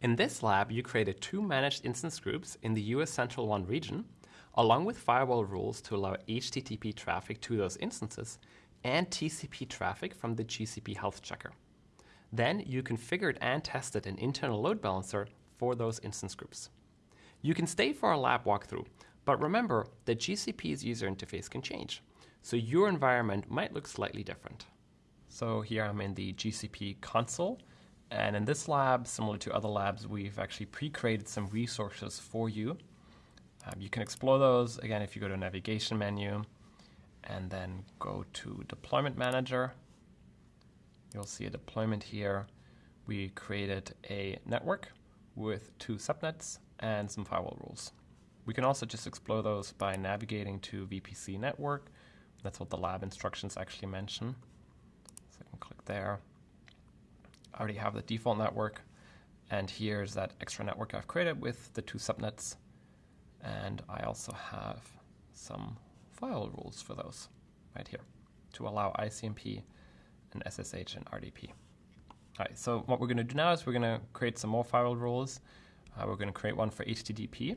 In this lab, you created two managed instance groups in the US Central 1 region, along with firewall rules to allow HTTP traffic to those instances and TCP traffic from the GCP Health Checker. Then you configured and tested an internal load balancer for those instance groups. You can stay for a lab walkthrough, but remember that GCP's user interface can change, so your environment might look slightly different. So here I'm in the GCP console, and in this lab, similar to other labs, we've actually pre-created some resources for you. Um, you can explore those, again, if you go to navigation menu, and then go to Deployment Manager. You'll see a deployment here. We created a network with two subnets and some firewall rules. We can also just explore those by navigating to VPC network. That's what the lab instructions actually mention. So I can click there. I already have the default network. And here's that extra network I've created with the two subnets. And I also have some file rules for those right here to allow ICMP and SSH and RDP. All right, so what we're going to do now is we're going to create some more firewall rules. Uh, we're going to create one for HTTP,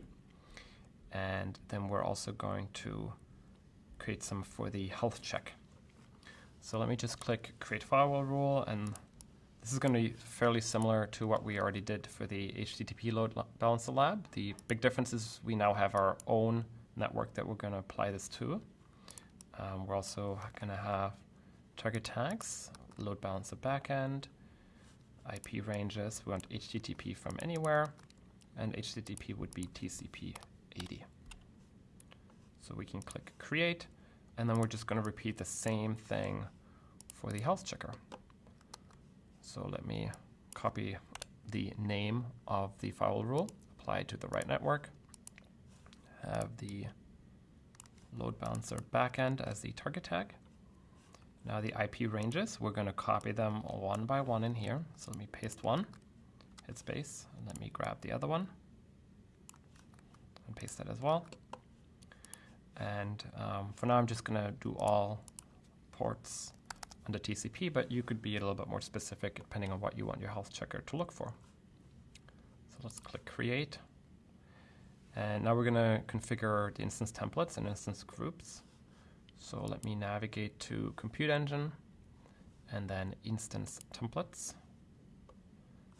and then we're also going to create some for the health check. So let me just click Create Firewall Rule, and this is going to be fairly similar to what we already did for the HTTP load balancer lab. The big difference is we now have our own network that we're going to apply this to. Um, we're also going to have target tags, load balancer backend, IP ranges. We want HTTP from anywhere, and HTTP would be TCP 80. So we can click create, and then we're just going to repeat the same thing for the health checker. So let me copy the name of the firewall rule, apply to the right network, have the load balancer backend as the target tag. Now the IP ranges, we're going to copy them one by one in here. So let me paste one, hit space, and let me grab the other one and paste that as well. And um, for now, I'm just going to do all ports under TCP, but you could be a little bit more specific depending on what you want your health checker to look for. So let's click create. And now we're going to configure the instance templates and instance groups. So let me navigate to Compute Engine and then Instance Templates.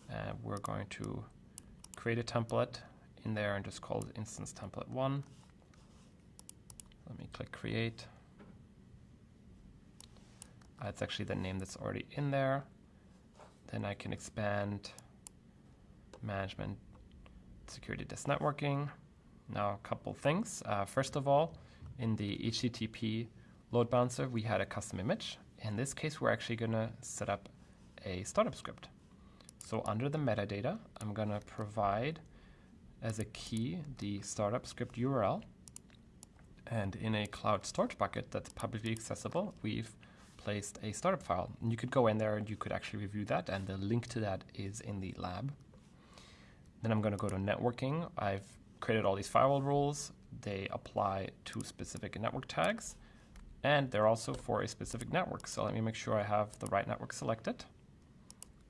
And we're going to create a template in there and just call it Instance Template 1. Let me click Create. Uh, it's actually the name that's already in there. Then I can expand Management Security Desk Networking. Now, a couple things. Uh, first of all, in the HTTP load balancer, we had a custom image. In this case, we're actually going to set up a startup script. So under the metadata, I'm going to provide as a key the startup script URL. And in a cloud storage bucket that's publicly accessible, we've placed a startup file. And you could go in there and you could actually review that, and the link to that is in the lab. Then I'm going to go to networking. I've created all these firewall rules. They apply to specific network tags, and they're also for a specific network. So let me make sure I have the right network selected,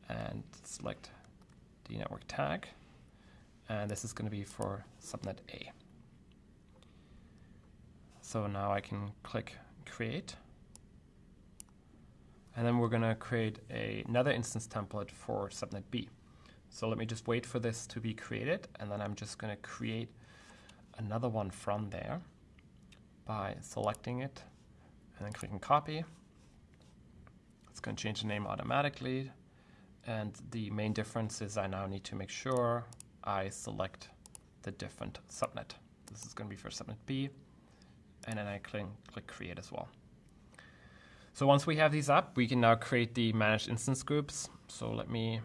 and select the network tag. And this is going to be for subnet A. So now I can click create. And then we're going to create a, another instance template for subnet B. So let me just wait for this to be created, and then I'm just going to create another one from there by selecting it and then clicking copy. It's going to change the name automatically. And the main difference is I now need to make sure I select the different subnet. This is going to be for subnet B. And then I click, click create as well. So once we have these up, we can now create the managed instance groups. So let me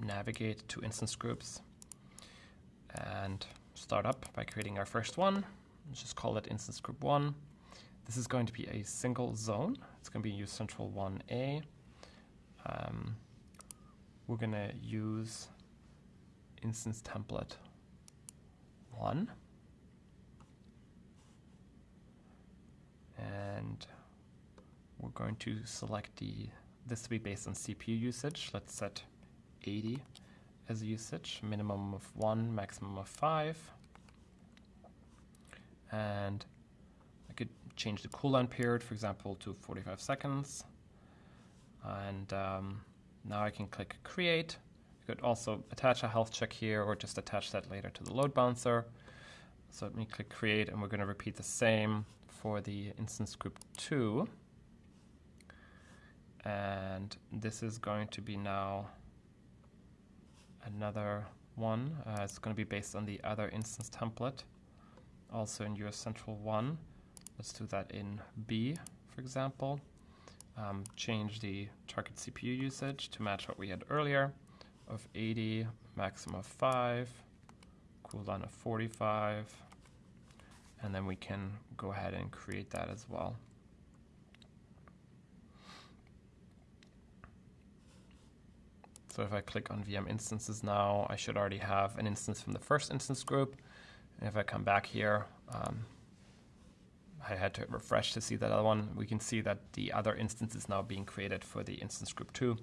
navigate to instance groups and start up by creating our first one. Let's just call it instance group one. This is going to be a single zone. It's going to be US Central 1A. Um, we're going to use instance template one. And we're going to select the this to be based on CPU usage. Let's set 80 as usage, minimum of one, maximum of five. And I could change the cooldown period, for example, to 45 seconds. And um, now I can click create. You could also attach a health check here or just attach that later to the load balancer. So let me click create and we're going to repeat the same for the instance group 2. And this is going to be now another one. Uh, it's going to be based on the other instance template, also in US Central 1. Let's do that in B, for example. Um, change the target CPU usage to match what we had earlier of 80, maximum of 5, cooldown of 45, and then we can go ahead and create that as well. So if I click on VM instances now, I should already have an instance from the first instance group. And if I come back here, um, I had to refresh to see that other one. We can see that the other instance is now being created for the instance group 2.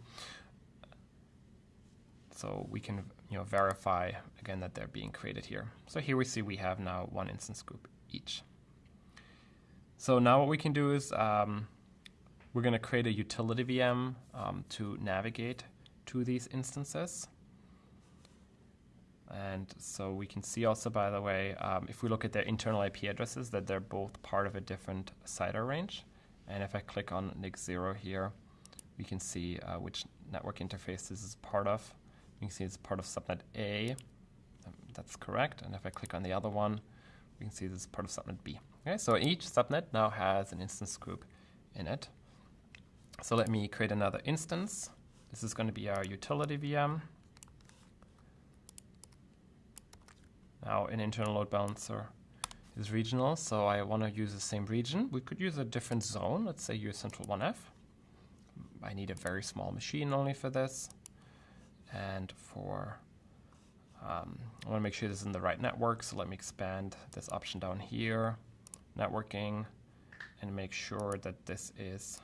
So we can you know, verify again that they're being created here. So here we see we have now one instance group each. So now what we can do is um, we're going to create a utility VM um, to navigate to these instances. And so we can see also, by the way, um, if we look at their internal IP addresses, that they're both part of a different CIDR range. And if I click on NIC0 here, we can see uh, which network interface this is part of. You can see it's part of subnet A. Um, that's correct. And if I click on the other one, we can see this is part of subnet B. Okay, so each subnet now has an instance group in it. So let me create another instance. This is going to be our utility VM. Now an internal load balancer is regional, so I want to use the same region. We could use a different zone, let's say US Central 1F. I need a very small machine only for this. And for, um, I want to make sure this is in the right network, so let me expand this option down here, networking, and make sure that this is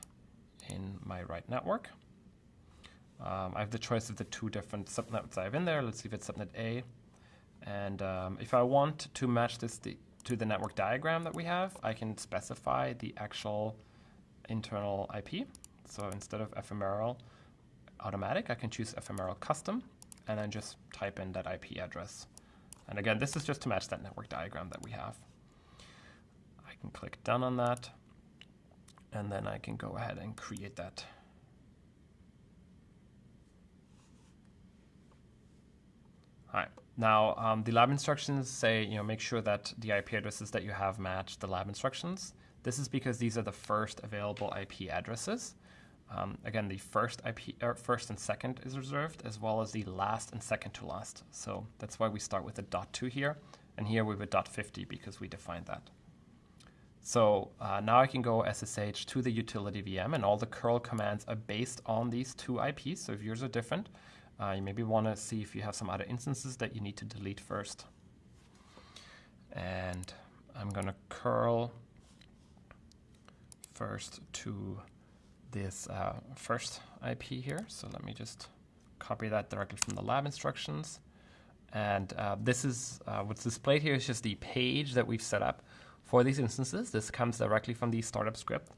in my right network. Um, I have the choice of the two different subnets I have in there. Let's see if it's subnet A. And um, if I want to match this to the network diagram that we have, I can specify the actual internal IP. So instead of ephemeral automatic, I can choose ephemeral custom and then just type in that IP address. And again, this is just to match that network diagram that we have. I can click done on that, and then I can go ahead and create that All right. Now, um, the lab instructions say, you know, make sure that the IP addresses that you have match the lab instructions. This is because these are the first available IP addresses. Um, again, the first IP, er, first and second is reserved, as well as the last and second to last. So that's why we start with a dot two here, and here we have a dot 50 because we defined that. So uh, now I can go SSH to the utility VM, and all the curl commands are based on these two IPs. So if yours are different, uh, you maybe want to see if you have some other instances that you need to delete first. And I'm going to curl first to this uh, first IP here. So let me just copy that directly from the lab instructions. And uh, this is uh, what's displayed here is just the page that we've set up for these instances. This comes directly from the startup script.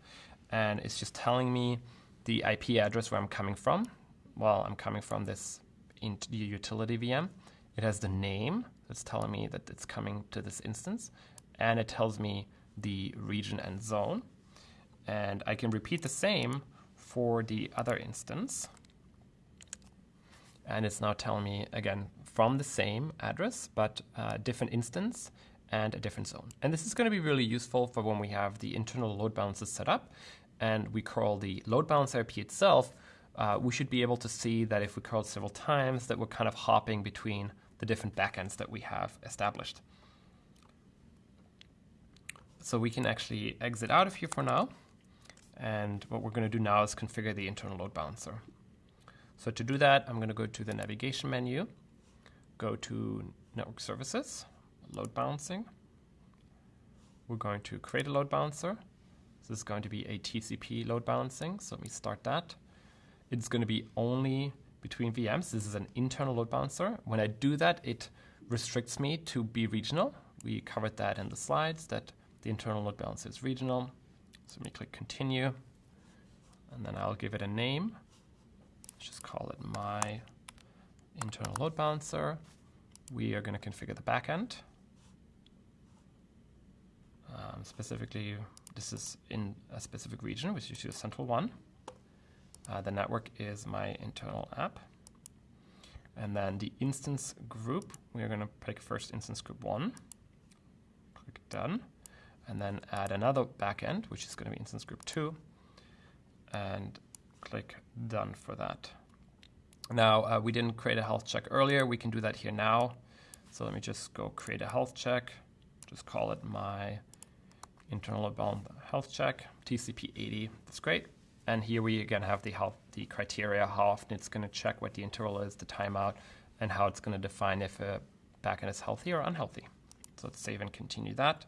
And it's just telling me the IP address where I'm coming from well, I'm coming from this utility VM. It has the name that's telling me that it's coming to this instance, and it tells me the region and zone. And I can repeat the same for the other instance. And it's now telling me, again, from the same address, but a different instance and a different zone. And this is going to be really useful for when we have the internal load balancers set up and we curl the load balancer IP itself uh, we should be able to see that if we curl several times, that we're kind of hopping between the different backends that we have established. So we can actually exit out of here for now. And what we're going to do now is configure the internal load balancer. So to do that, I'm going to go to the navigation menu, go to Network Services, Load Balancing. We're going to create a load balancer. This is going to be a TCP load balancing, so let me start that it's going to be only between VMs. This is an internal load balancer. When I do that, it restricts me to be regional. We covered that in the slides that the internal load balancer is regional. So let me click continue and then I'll give it a name. Let's just call it my internal load balancer. We are going to configure the backend. Um, specifically, this is in a specific region, which is the central one. Uh, the network is my internal app. And then the instance group, we are going to pick first instance group one. Click done. And then add another backend, which is going to be instance group two. And click done for that. Now, uh, we didn't create a health check earlier. We can do that here now. So let me just go create a health check. Just call it my internal bound health check, TCP 80. That's great. And here we again have the health, the criteria, how often it's going to check what the interval is, the timeout, and how it's going to define if a backend is healthy or unhealthy. So let's save and continue that.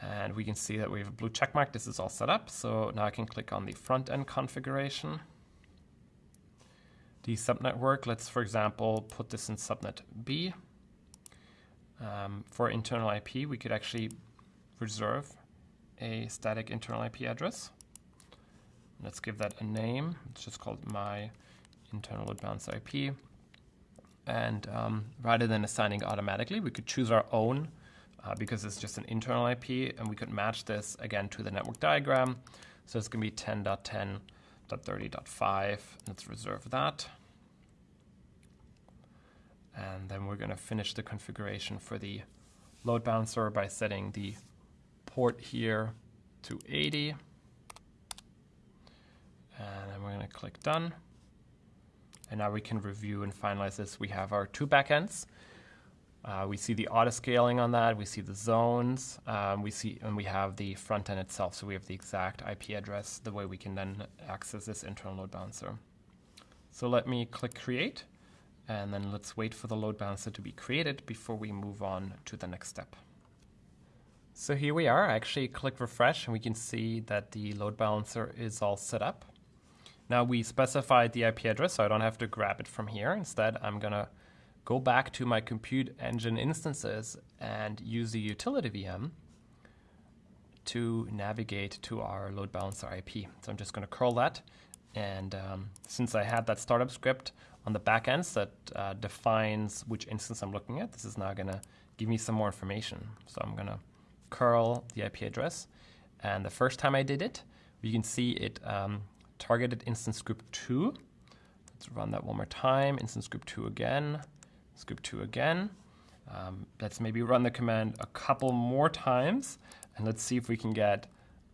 And we can see that we have a blue check mark. This is all set up. So now I can click on the front end configuration. The subnetwork, let's for example, put this in subnet B. Um, for internal IP, we could actually reserve a static internal IP address. Let's give that a name. It's just called my internal load balance IP. And um, rather than assigning automatically, we could choose our own uh, because it's just an internal IP, and we could match this again to the network diagram. So it's going to be 10.10.30.5. Let's reserve that. And then we're going to finish the configuration for the load balancer by setting the port here to 80. And then we're going to click done. And now we can review and finalize this. We have our two backends. Uh, we see the auto scaling on that. We see the zones. Um, we see, and we have the front end itself. So we have the exact IP address, the way we can then access this internal load balancer. So let me click create. And then let's wait for the load balancer to be created before we move on to the next step. So here we are. I actually click refresh and we can see that the load balancer is all set up. Now we specified the IP address, so I don't have to grab it from here. Instead, I'm going to go back to my compute engine instances and use the utility VM to navigate to our load balancer IP. So I'm just going to curl that. And um, since I had that startup script on the backends that uh, defines which instance I'm looking at, this is now going to give me some more information. So I'm going to curl the IP address. And the first time I did it, you can see it um, targeted instance group 2. Let's run that one more time. Instance group 2 again. Group 2 again. Um, let's maybe run the command a couple more times. And let's see if we can get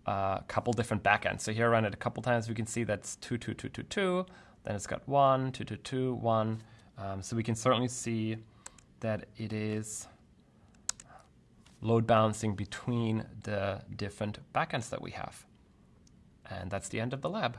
a couple different backends. So here I run it a couple times. We can see that's 2, 2, 2, 2, 2. Then it's got 1, 2, 2, 2, 1. Um, so we can certainly see that it is load balancing between the different backends that we have. And that's the end of the lab.